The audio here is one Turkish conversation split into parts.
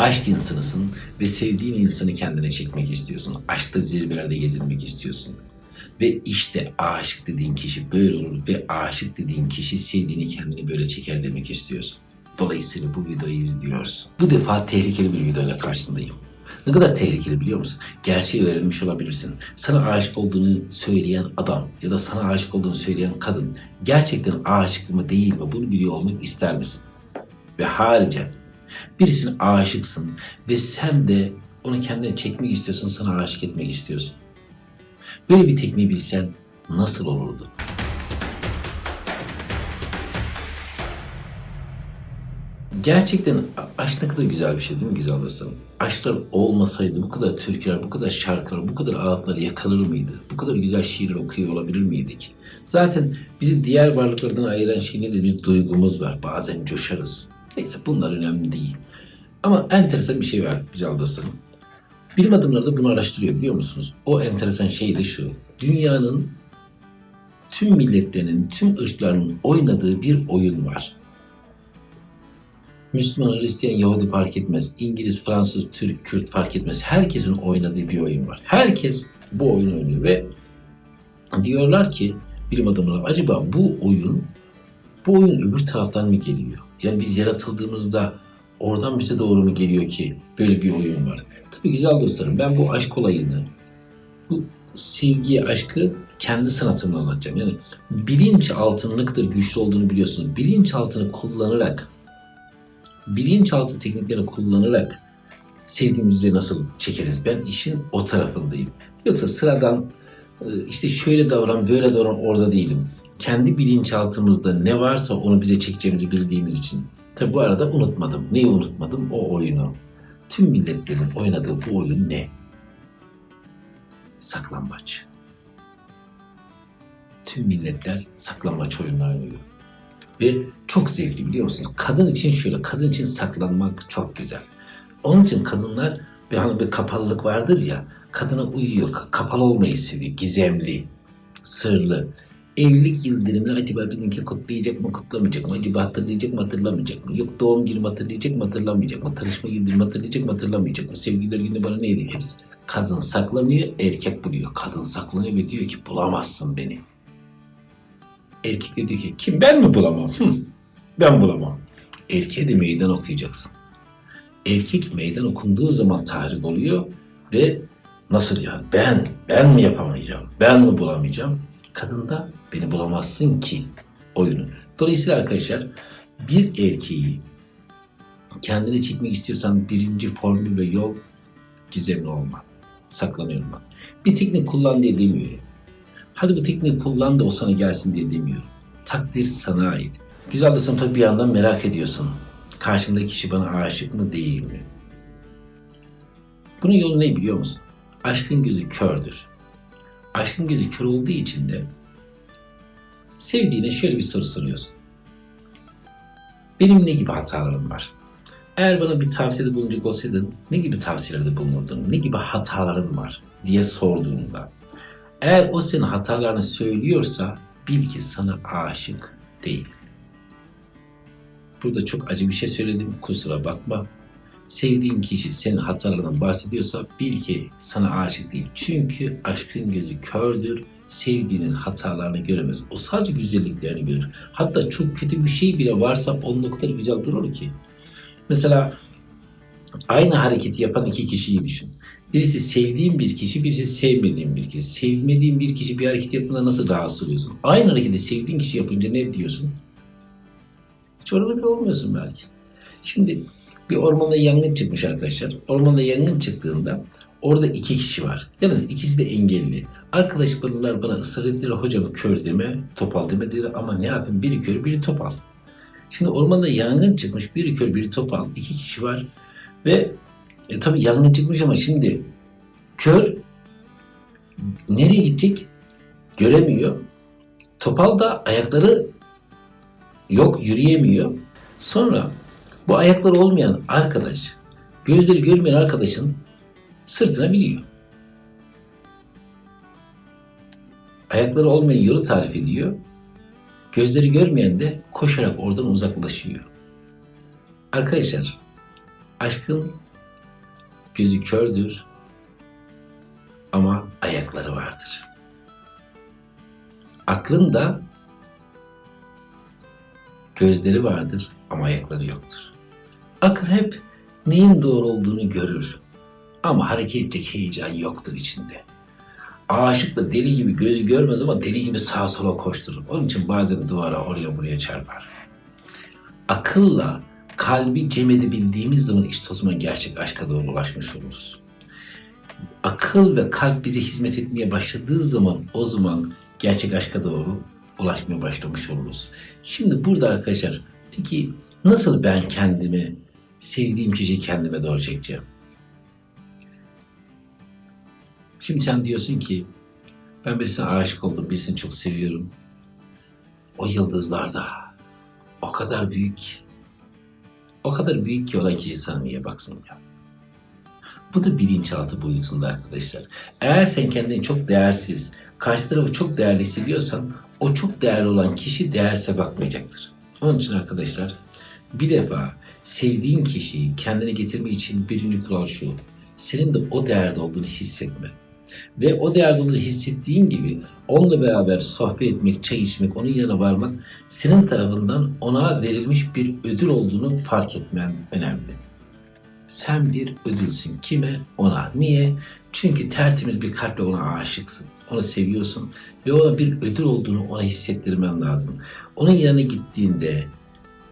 Aşk insanısın ve sevdiğin insanı kendine çekmek istiyorsun. Aşkta zirvelerde gezinmek istiyorsun. Ve işte aşık dediğin kişi böyle olur ve aşık dediğin kişi sevdiğini kendini böyle çeker demek istiyorsun. Dolayısıyla bu videoyu izliyorsun. Bu defa tehlikeli bir videoyla karşındayım. Ne kadar tehlikeli biliyor musun? Gerçeği öğrenmiş olabilirsin. Sana aşık olduğunu söyleyen adam ya da sana aşık olduğunu söyleyen kadın gerçekten aşık mı değil mi bunu biliyor olmak ister misin? Ve harici birisine aşıksın ve sen de onu kendine çekmek istiyorsun, sana aşık etmek istiyorsun. Böyle bir tekniği bilsen nasıl olurdu? Gerçekten aşk ne kadar güzel bir şey değil mi güzel dostlarım? Aşklar olmasaydı bu kadar türküler, bu kadar şarkılar, bu kadar ağıtlar yakalır mıydı? Bu kadar güzel şiirler okuyor olabilir miydik? Zaten bizi diğer varlıklardan ayıran şey nedir? Biz duygumuz var. Bazen coşarız. Neyse bunlar önemli değil. Ama enteresan bir şey var dostlarım. Bilim adamları da bunu araştırıyor biliyor musunuz? O enteresan şey de şu. Dünyanın tüm milletlerinin, tüm ırkların oynadığı bir oyun var. Müslüman, Hristiyan, Yahudi fark etmez. İngiliz, Fransız, Türk, Kürt fark etmez. Herkesin oynadığı bir oyun var. Herkes bu oyunu oynuyor ve diyorlar ki bilim adamları acaba bu oyun bu oyun öbür taraftan mı geliyor? Yani biz yaratıldığımızda oradan bize doğru mu geliyor ki böyle bir oyun var? Tabii güzel dostlarım ben bu aşk olayını, bu sevgiyi, aşkı kendi sanatımla anlatacağım. Yani bilinçaltınlıktır güçlü olduğunu biliyorsunuz. Bilinçaltını kullanarak bilinçaltı tekniklerini kullanarak sevdiğimizi nasıl çekeriz? Ben işin o tarafındayım. Yoksa sıradan e, işte şöyle davran, böyle davran orada değilim. Kendi bilinçaltımızda ne varsa onu bize çekeceğimizi bildiğimiz için. Tabi bu arada unutmadım. Neyi unutmadım? O oyunu. Tüm milletlerin oynadığı bu oyun ne? Saklambaç. Tüm milletler saklambaç oyunu oynuyor. Ve çok zevkli biliyor musunuz? Kadın için şöyle, kadın için saklanmak çok güzel. Onun için kadınlar bir hani bir kapalılık vardır ya, kadına uyuyor, ka- kapalı olmayı seviyor, gizemli, sırlı. Evlilik yıl dönümünü acaba bizimki kutlayacak mı, kutlamayacak mı? Acaba hatırlayacak mı, hatırlamayacak mı? Yok doğum günümü hatırlayacak mı, hatırlamayacak mı? Tanışma yıl dönümü hatırlayacak mı, hatırlamayacak mı? Sevgililer günü bana neydi hepsi? Kadın saklanıyor, erkek buluyor. Kadın saklanıyor ve diyor ki bulamazsın beni. Erkek de diyor ki kim ben mi bulamam? Hı, ben bulamam. Erkeğe de meydan okuyacaksın. Erkek meydan okunduğu zaman tahrik oluyor ve nasıl yani ben, ben mi yapamayacağım, ben mi bulamayacağım? Kadında beni bulamazsın ki oyunu. Dolayısıyla arkadaşlar bir erkeği kendine çekmek istiyorsan birinci formül ve yol gizemli olman, saklanıyor olman. Bir teknik kullan diye demiyorum. Hadi bu tekniği kullan da o sana gelsin diye demiyorum. Takdir sana ait. Güzel dostum tabii bir yandan merak ediyorsun. Karşımdaki kişi bana aşık mı değil mi? Bunun yolu ne biliyor musun? Aşkın gözü kördür. Aşkın gözü kör olduğu için de sevdiğine şöyle bir soru soruyorsun. Benim ne gibi hatalarım var? Eğer bana bir tavsiyede bulunacak olsaydın ne gibi tavsiyelerde bulunurdun? Ne gibi hataların var diye sorduğunda eğer o senin hatalarını söylüyorsa bil ki sana aşık değil. Burada çok acı bir şey söyledim kusura bakma. Sevdiğin kişi senin hatalarından bahsediyorsa bil ki sana aşık değil. Çünkü aşkın gözü kördür, sevdiğinin hatalarını göremez. O sadece güzelliklerini görür. Hatta çok kötü bir şey bile varsa onun o kadar güzel durur ki. Mesela aynı hareketi yapan iki kişiyi düşün. Birisi sevdiğin bir kişi, birisi sevmediğin bir kişi. Sevmediğin bir kişi bir hareket yaptığında nasıl rahatsız oluyorsun? Aynı hareketi sevdiğin kişi yapınca ne diyorsun? Hiç orada bile olmuyorsun belki. Şimdi bir ormanda yangın çıkmış arkadaşlar. Ormanda yangın çıktığında orada iki kişi var. Yalnız ikisi de engelli. Arkadaş bunlar bana ısrar ettiler. Hocam kör deme, topal deme dediler. Ama ne yapayım? Biri kör, biri topal. Şimdi ormanda yangın çıkmış. Biri kör, biri topal. iki kişi var. Ve e, tabii yangın çıkmış ama şimdi kör nereye gidecek? Göremiyor. Topal da ayakları yok, yürüyemiyor. Sonra bu ayakları olmayan arkadaş, gözleri görmeyen arkadaşın sırtına biniyor. Ayakları olmayan yolu tarif ediyor. Gözleri görmeyen de koşarak oradan uzaklaşıyor. Arkadaşlar, aşkın gözü kördür ama ayakları vardır. Aklın da gözleri vardır ama ayakları yoktur. Akıl hep neyin doğru olduğunu görür ama hareket edecek heyecan yoktur içinde. Aşık da deli gibi gözü görmez ama deli gibi sağa sola koşturur. Onun için bazen duvara oraya buraya çarpar. Akılla kalbi cem edebildiğimiz zaman işte o zaman gerçek aşka doğru ulaşmış oluruz. Akıl ve kalp bize hizmet etmeye başladığı zaman o zaman gerçek aşka doğru ulaşmaya başlamış oluruz. Şimdi burada arkadaşlar peki nasıl ben kendimi sevdiğim kişiyi kendime doğru çekeceğim? Şimdi sen diyorsun ki ben birisine aşık oldum, birisini çok seviyorum. O yıldızlarda o kadar büyük, o kadar büyük ki olan kişi sana niye baksın ya? Bu da bilinçaltı boyutunda arkadaşlar. Eğer sen kendini çok değersiz, karşı tarafı çok değerli hissediyorsan o çok değerli olan kişi değerse bakmayacaktır. Onun için arkadaşlar bir defa sevdiğin kişiyi kendine getirme için birinci kural şu. Senin de o değerde olduğunu hissetme. Ve o değerde olduğunu hissettiğin gibi onunla beraber sohbet etmek, çay içmek, onun yanına varmak senin tarafından ona verilmiş bir ödül olduğunu fark etmen önemli. Sen bir ödülsün. Kime? Ona. Niye? Çünkü tertemiz bir kalple ona aşıksın. Onu seviyorsun ve ona bir ödül olduğunu ona hissettirmen lazım. Onun yanına gittiğinde,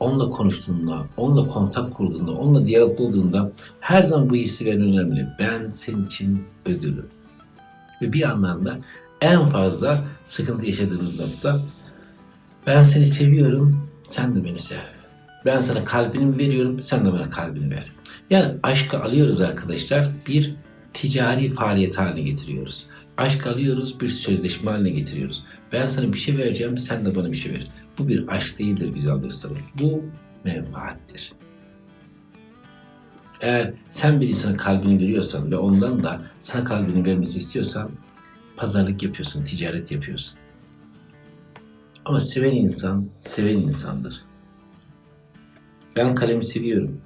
onunla konuştuğunda, onunla kontak kurduğunda, onunla diyalog bulduğunda her zaman bu hissi veren önemli. Ben senin için ödülüm. Ve bir anlamda en fazla sıkıntı yaşadığımız nokta ben seni seviyorum, sen de beni sev. Ben sana kalbini veriyorum, sen de bana kalbini ver. Yani aşkı alıyoruz arkadaşlar, bir ticari faaliyet haline getiriyoruz. Aşk alıyoruz, bir sözleşme haline getiriyoruz. Ben sana bir şey vereceğim, sen de bana bir şey ver. Bu bir aşk değildir güzel dostlarım. Bu menfaattir. Eğer sen bir insanın kalbini veriyorsan ve ondan da sana kalbini vermesi istiyorsan pazarlık yapıyorsun, ticaret yapıyorsun. Ama seven insan, seven insandır. Ben kalemi seviyorum.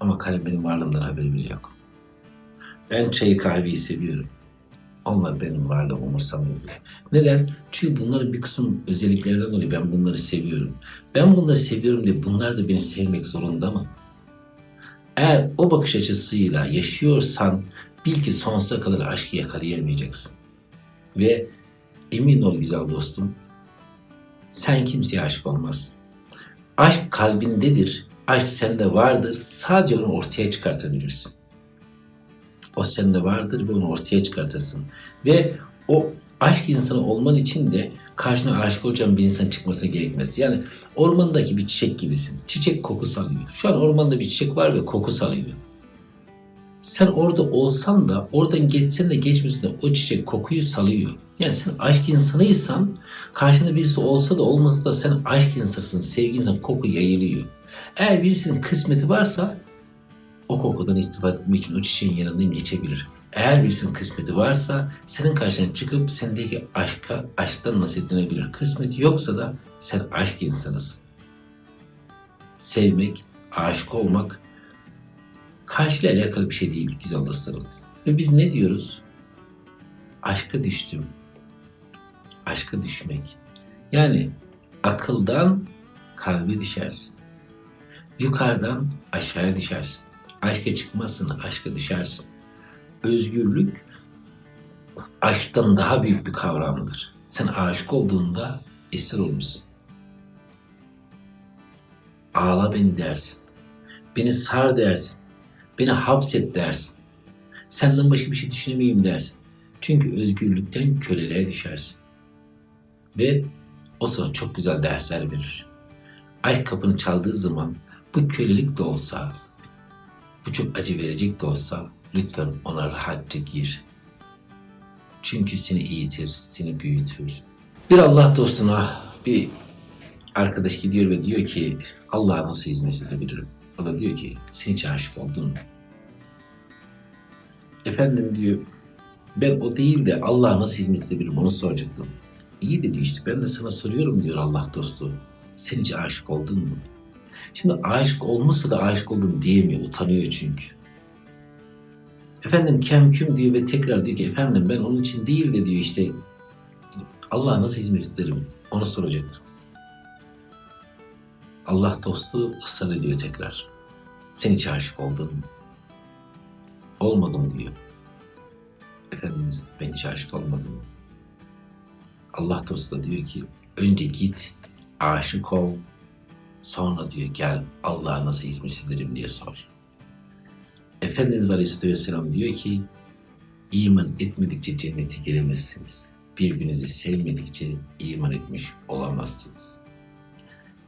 Ama kalem benim varlığımdan haberi bile yok. Ben çayı kahveyi seviyorum. Onlar benim varlığımı umursamıyor bile. Neden? Çünkü bunların bir kısım özelliklerinden dolayı ben bunları seviyorum. Ben bunları seviyorum diye bunlar da beni sevmek zorunda mı? Eğer o bakış açısıyla yaşıyorsan bil ki sonsuza kadar aşkı yakalayamayacaksın. Ve emin ol güzel dostum, sen kimseye aşık olmazsın. Aşk kalbindedir, aşk sende vardır, sadece onu ortaya çıkartabilirsin. O sende vardır ve onu ortaya çıkartırsın. Ve o aşk insanı olman için de karşına aşık olacağın bir insan çıkması gerekmez. Yani ormandaki bir çiçek gibisin. Çiçek koku salıyor. Şu an ormanda bir çiçek var ve koku salıyor. Sen orada olsan da, oradan geçsen de geçmesin de o çiçek kokuyu salıyor. Yani sen aşk insanıysan, karşında birisi olsa da olmasa da sen aşk insansın, sevgi insan, koku yayılıyor. Eğer birisinin kısmeti varsa o kokudan istifade etmek için o çiçeğin yanından geçebilir. Eğer birisinin kısmeti varsa senin karşına çıkıp sendeki aşka, aşktan nasiplenebilir. Kısmeti yoksa da sen aşk insanısın. Sevmek, aşık olmak karşıyla alakalı bir şey değil güzel dostlarım. Ve biz ne diyoruz? Aşka düştüm. Aşka düşmek. Yani akıldan kalbe düşersin. Yukarıdan aşağıya düşersin. Aşka çıkmazsın, aşka düşersin. Özgürlük aşktan daha büyük bir kavramdır. Sen aşık olduğunda esir olmuşsun. Ağla beni dersin. Beni sar dersin. Beni hapset dersin. Senden başka bir şey düşünemeyeyim dersin. Çünkü özgürlükten köleliğe düşersin. Ve o sana çok güzel dersler verir. Aşk kapını çaldığı zaman bu kölelik de olsa, bu çok acı verecek de olsa lütfen ona rahatça gir. Çünkü seni eğitir, seni büyütür. Bir Allah dostuna bir arkadaş gidiyor ve diyor ki Allah'a nasıl hizmet edebilirim? O da diyor ki sen hiç aşık oldun mu? Efendim diyor ben o değil de Allah'a nasıl hizmet edebilirim onu soracaktım. İyi dedi işte ben de sana soruyorum diyor Allah dostu. Sen hiç aşık oldun mu? Şimdi aşık olmuşsa da aşık oldum diyemiyor, utanıyor çünkü. Efendim kemküm diyor ve tekrar diyor ki efendim ben onun için değil de diyor işte Allah'a nasıl hizmet ederim onu soracaktım. Allah dostu ısrar ediyor tekrar. Sen hiç aşık oldun mu? Olmadım diyor. Efendimiz ben hiç aşık olmadım. Allah dostu da diyor ki önce git aşık ol sonra diyor gel Allah'a nasıl hizmet ederim diye sor. Efendimiz Aleyhisselatü Vesselam diyor ki iman etmedikçe cennete giremezsiniz. Birbirinizi sevmedikçe iman etmiş olamazsınız.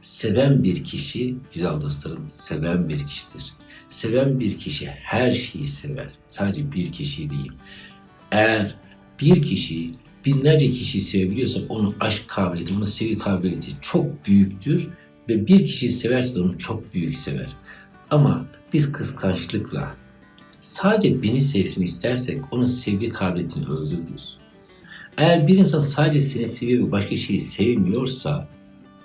Seven bir kişi, güzel dostlarım, seven bir kişidir. Seven bir kişi her şeyi sever. Sadece bir kişi değil. Eğer bir kişi binlerce kişiyi sevebiliyorsa onun aşk kabiliyeti, onun sevgi kabiliyeti çok büyüktür ve bir kişiyi severse de onu çok büyük sever. Ama biz kıskançlıkla sadece beni sevsin istersek onun sevgi kabiliyetini öldürürüz. Eğer bir insan sadece seni seviyor ve başka şeyi sevmiyorsa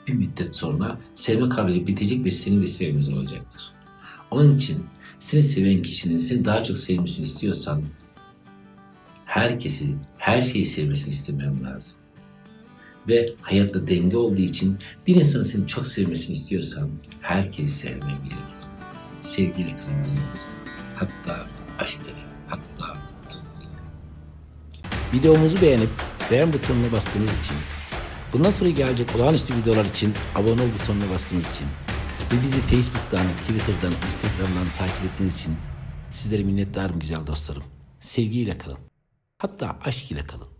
bir müddet sonra sevme kabiliyeti bitecek ve senin de sevmez olacaktır. Onun için seni seven kişinin seni daha çok sevmesini istiyorsan herkesi, her şeyi sevmesini istemen lazım. Ve hayatta denge olduğu için bir insanın seni çok sevmesini istiyorsan herkesi sevmen gerekir. Sevgiyle bizim dostum. Hatta aşk ile, hatta tutkuyla. Videomuzu beğenip beğen butonuna bastığınız için, bundan sonra gelecek olağanüstü videolar için abone ol butonuna bastığınız için ve bizi Facebook'tan, Twitter'dan, Instagram'dan takip ettiğiniz için sizlere minnettarım güzel dostlarım. Sevgiyle kalın. Hatta aşk ile kalın.